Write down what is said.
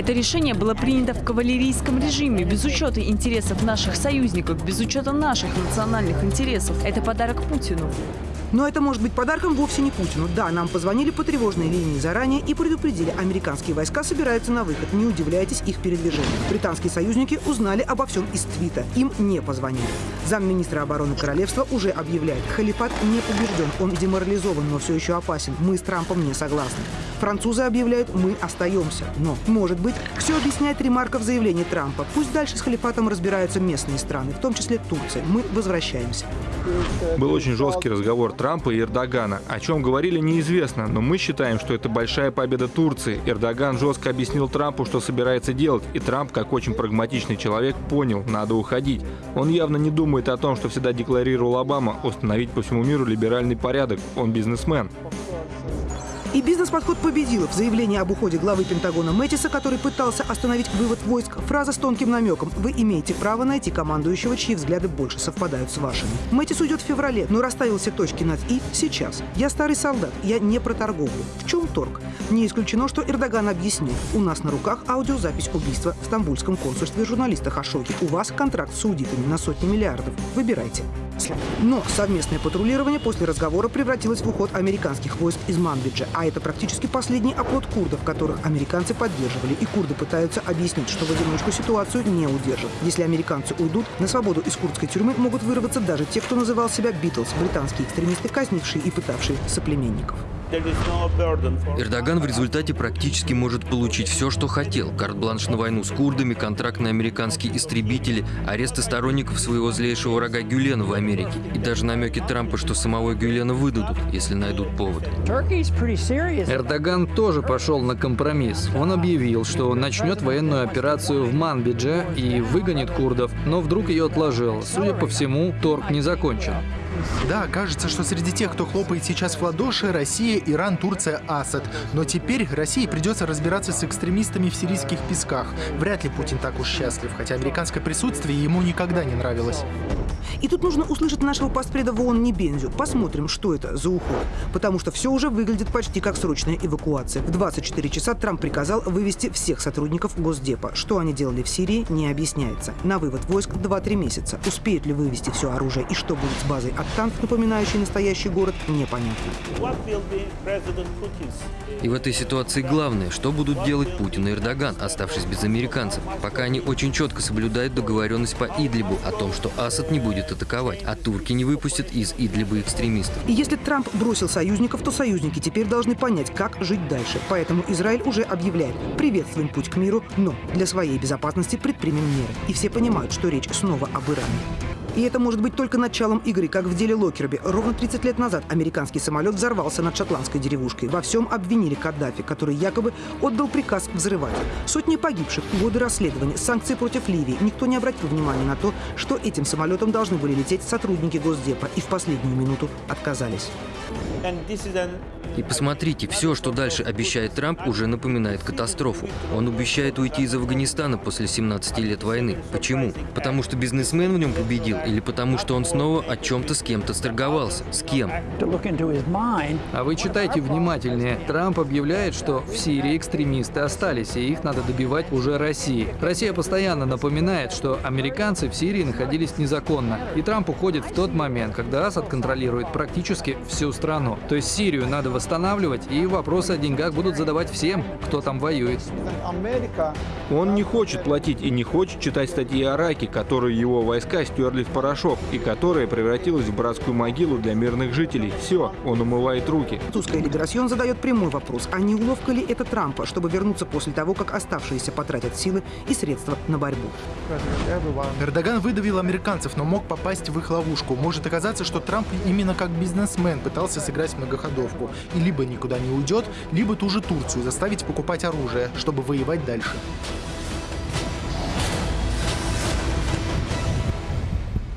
Это решение было принято в кавалерийском режиме, без учета интересов наших союзников, без учета наших национальных интересов. Это подарок Путину. Но это может быть подарком вовсе не Путину. Да, нам позвонили по тревожной линии заранее и предупредили, американские войска собираются на выход. Не удивляйтесь их передвижению. Британские союзники узнали обо всем из твита. Им не позвонили. Замминистра обороны королевства уже объявляет, халифат не побежден, он деморализован, но все еще опасен. Мы с Трампом не согласны. Французы объявляют, мы остаемся. Но, может быть, все объясняет ремарка в заявлении Трампа. Пусть дальше с халифатом разбираются местные страны, в том числе Турция. Мы возвращаемся. Был очень жесткий разговор Трампа и Эрдогана. О чем говорили, неизвестно, но мы считаем, что это большая победа Турции. Эрдоган жестко объяснил Трампу, что собирается делать, и Трамп, как очень прагматичный человек, понял, надо уходить. Он явно не думает о том, что всегда декларировал Обама, установить по всему миру либеральный порядок. Он бизнесмен. И бизнес-подход победил. В заявлении об уходе главы Пентагона Мэттиса, который пытался остановить вывод войск, фраза с тонким намеком «Вы имеете право найти командующего, чьи взгляды больше совпадают с вашими». Мэттис уйдет в феврале, но расставил все точки над «и» сейчас. Я старый солдат, я не про торговлю. В чем торг? Не исключено, что Эрдоган объяснит. У нас на руках аудиозапись убийства в стамбульском консульстве журналиста Хашоги. У вас контракт с аудитами на сотни миллиардов. Выбирайте. Но совместное патрулирование после разговора превратилось в уход американских войск из Манбиджа. А это практически последний оплот курдов, которых американцы поддерживали. И курды пытаются объяснить, что в одиночку ситуацию не удержат. Если американцы уйдут, на свободу из курдской тюрьмы могут вырваться даже те, кто называл себя Битлз, британские экстремисты, казнившие и пытавшие соплеменников. Эрдоган в результате практически может получить все, что хотел. Карт-бланш на войну с курдами, контракт на американские истребители, аресты сторонников своего злейшего врага Гюлена в Америке. И даже намеки Трампа, что самого Гюлена выдадут, если найдут повод. Эрдоган тоже пошел на компромисс. Он объявил, что начнет военную операцию в Манбидже и выгонит курдов, но вдруг ее отложил. Судя по всему, торг не закончен. Да, кажется, что среди тех, кто хлопает сейчас в ладоши, Россия, Иран, Турция, Асад. Но теперь России придется разбираться с экстремистами в сирийских песках. Вряд ли Путин так уж счастлив, хотя американское присутствие ему никогда не нравилось. И тут нужно услышать нашего постпреда в ООН Небензю. Посмотрим, что это за уход. Потому что все уже выглядит почти как срочная эвакуация. В 24 часа Трамп приказал вывести всех сотрудников Госдепа. Что они делали в Сирии, не объясняется. На вывод войск 2-3 месяца. Успеют ли вывести все оружие и что будет с базой от танк, напоминающий настоящий город, непонятно. И в этой ситуации главное, что будут делать Путин и Эрдоган, оставшись без американцев, пока они очень четко соблюдают договоренность по Идлибу о том, что Асад не будет атаковать, а турки не выпустят из Идлиба экстремистов. И если Трамп бросил союзников, то союзники теперь должны понять, как жить дальше. Поэтому Израиль уже объявляет, приветствуем путь к миру, но для своей безопасности предпримем меры. И все понимают, что речь снова об Иране. И это может быть только началом игры, как в деле Локерби. Ровно 30 лет назад американский самолет взорвался над шотландской деревушкой. Во всем обвинили Каддафи, который якобы отдал приказ взрывать. Сотни погибших, годы расследования, санкции против Ливии. Никто не обратил внимания на то, что этим самолетом должны были лететь сотрудники Госдепа и в последнюю минуту отказались. И посмотрите, все, что дальше обещает Трамп, уже напоминает катастрофу. Он обещает уйти из Афганистана после 17 лет войны. Почему? Потому что бизнесмен в нем победил или потому что он снова о чем-то с кем-то сторговался? С кем? А вы читайте внимательнее. Трамп объявляет, что в Сирии экстремисты остались, и их надо добивать уже России. Россия постоянно напоминает, что американцы в Сирии находились незаконно. И Трамп уходит в тот момент, когда Асад контролирует практически всю страну. То есть Сирию надо восстанавливать, и вопросы о деньгах будут задавать всем, кто там воюет. Он не хочет платить и не хочет читать статьи о Ираке, которые его войска стерли в порошок, и которая превратилась в братскую могилу для мирных жителей. Все, он умывает руки. Французская Либерасьон задает прямой вопрос, а не уловка ли это Трампа, чтобы вернуться после того, как оставшиеся потратят силы и средства на борьбу? Эрдоган выдавил американцев, но мог попасть в их ловушку. Может оказаться, что Трамп именно как бизнесмен пытался сыграть многоходовку и либо никуда не уйдет, либо ту же Турцию заставить покупать оружие, чтобы воевать дальше.